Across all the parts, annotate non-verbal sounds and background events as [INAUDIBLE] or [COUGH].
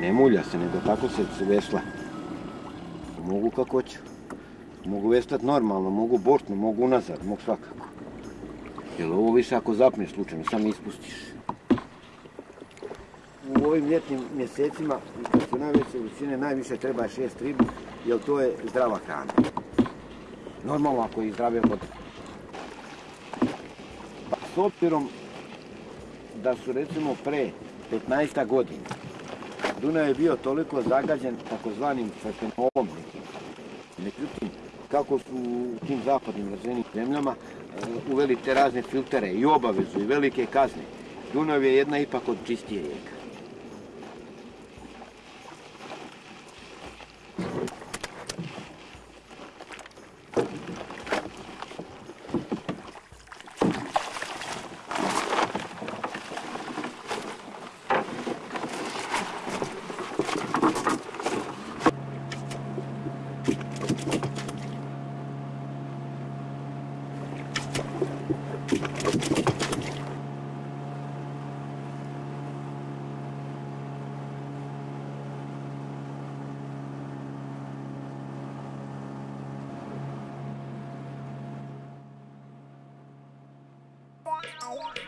Ne mulja se, nego tako se vesla. Mogu kako hoću. Mogu vestati normalno, mogu bortno, mogu unazad, mogu svakako. Jer ovo više ako zapneš slučajno, sam ispustiš. U ovim ljetnim mjesecima, kad su najveće visine, najviše treba šest ribu, jer to je zdrava hrana. Normalno ako je zdrave vode. Pa, s obzirom da su recimo pre 15 godina Dunav je bio toliko zagađen takozvanim fefenolom nekim. Međutim, kako su u tim zapadnim razvijenim zemljama e, uveli te razne filtere i obavezu i velike kazne, Dunav je jedna ipak od čistije rijeka. I want.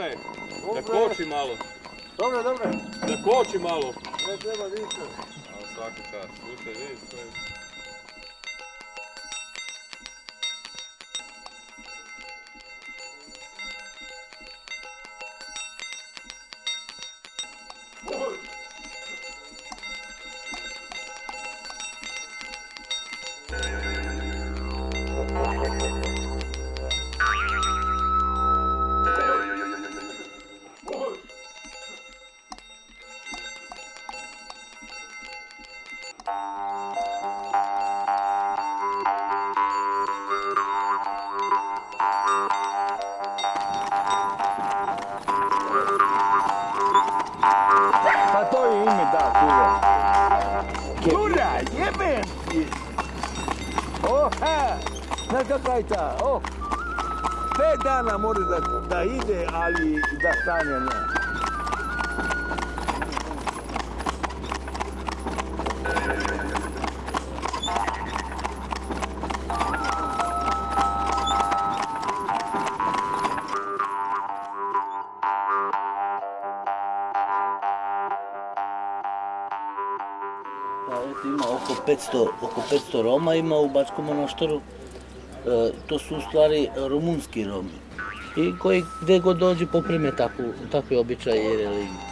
Dosta je. Da koči malo. Dobro, dobro. Da koči malo. Ne treba više. A svaki čas. Slušaj, vidiš, to je... kakva je ta? O! Pet dana može da, da ide, ali da stane ne. Pa ima oko 500, oko 500 Roma ima u Bačkom monaštoru. E, to su u stvari rumunski Romi. I koji gdje god dođe poprime takvu, takve običaje i religiju.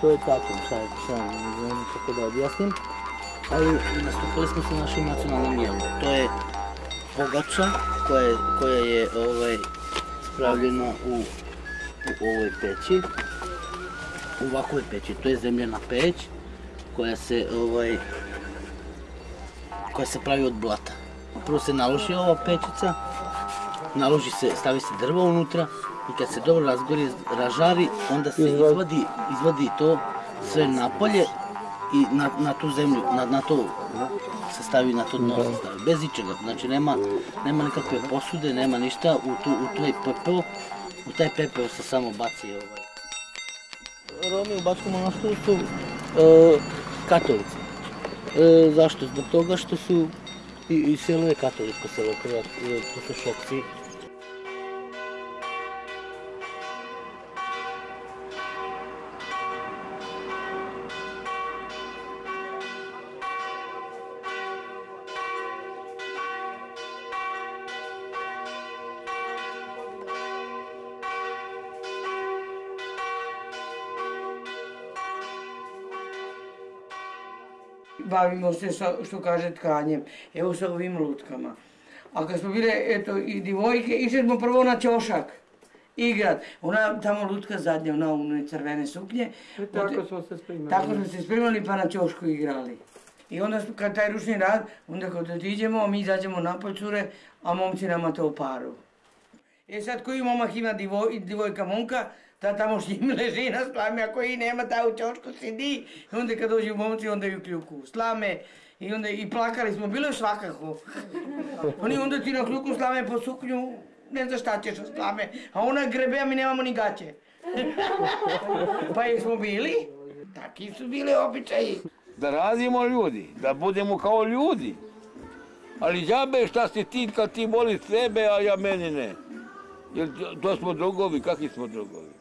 To je tako, šta, šta, ne znam kako da objasnim. Ali nastupili smo sa našim nacionalnim jelom. To je pogača koja koja je ovaj, spravljena u, u ovoj peći. U ovakvoj peći, to je zemljana peć koja se ovaj koja se pravi od blata. Prvo se naloži ova pečica, naloži se, stavi se drvo unutra i kad se dobro razgori, ražari, onda se izvadi, izvadi to sve napolje i na, na tu zemlju, na, na to se stavi, na to dno se stavi, bez ičega. Znači nema, nema nikakve posude, nema ništa, u, tu, u taj pepeo, u taj pepeo se samo baci ovaj. Romi u Bačkom monaštoru su e, katolici. E, zašto? Zbog toga što su и, и село е католичко село, кога, кога, шокци, bavimo se sa, što kaže, tkanjem. Evo sa ovim lutkama. A kad smo bile, eto, i divojke, išli smo prvo na ćošak igrat. Ona tamo lutka zadnja, ona u crvene suknje. I tako smo se spremali. Tako smo se spremali pa na ćošku igrali. I onda kad taj ručni rad, onda kad otiđemo, mi izađemo napolj cure, a momci nama to paru. E sad koji momak ima divoj, divojka momka, ta tamo s njim leži na slame, a koji nema, ta u ćošku sidi. I onda kad dođu momci, onda ju kljuku slame. I onda i plakali smo, bilo je svakako. Oni onda ti na kljuku slame po suknju, ne znaš šta ćeš od slame. A ona grebe, a mi nemamo ni gaće. [LAUGHS] pa jesmo bili? Taki su bili običaji. da radimo ljudi, da budemo kao ljudi. Ali džabe šta si ti kad ti voli sebe, a ja meni ne. Jer to smo drugovi, kakvi smo drugovi?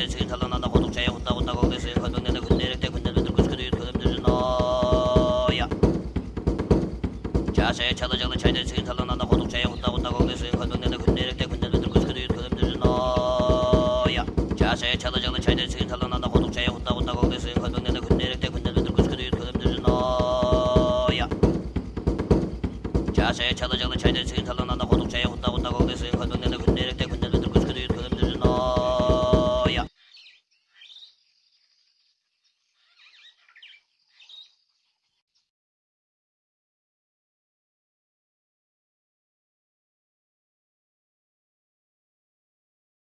군대를 주인 달라난다 고독자야 혼나 혼나 거기서 건동 내내 군대를 때 군대를 들고 싶어도 유튜브들 너야 자세 차도 장난 차이들 주인 달라난다 고독자야 혼나 혼나 거기서 건동